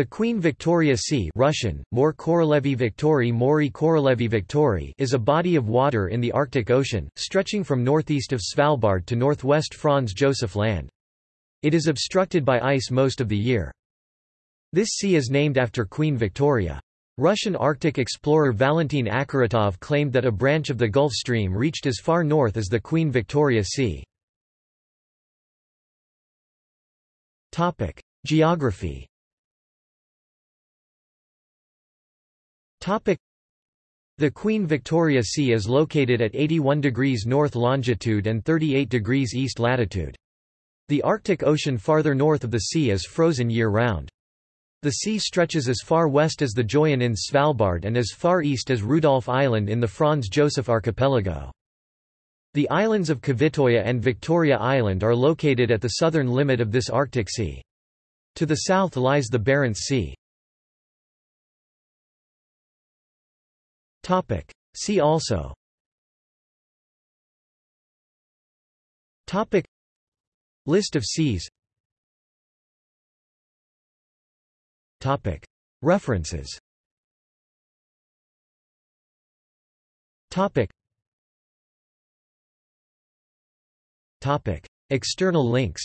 The Queen Victoria Sea Russian, More Korolevi Viktorii Mori Korolevi Viktorii is a body of water in the Arctic Ocean, stretching from northeast of Svalbard to northwest Franz Josef Land. It is obstructed by ice most of the year. This sea is named after Queen Victoria. Russian Arctic explorer Valentin Akharatov claimed that a branch of the Gulf Stream reached as far north as the Queen Victoria Sea. Geography The Queen Victoria Sea is located at 81 degrees north longitude and 38 degrees east latitude. The Arctic Ocean farther north of the sea is frozen year-round. The sea stretches as far west as the Joyen in Svalbard and as far east as Rudolf Island in the Franz Josef Archipelago. The islands of Kvitoya and Victoria Island are located at the southern limit of this Arctic Sea. To the south lies the Barents Sea. See also. Topic. List of seas. Topic. References. Topic. External links.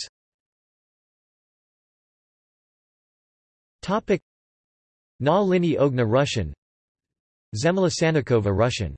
Na Lini Ogna Russian Sanikova Russian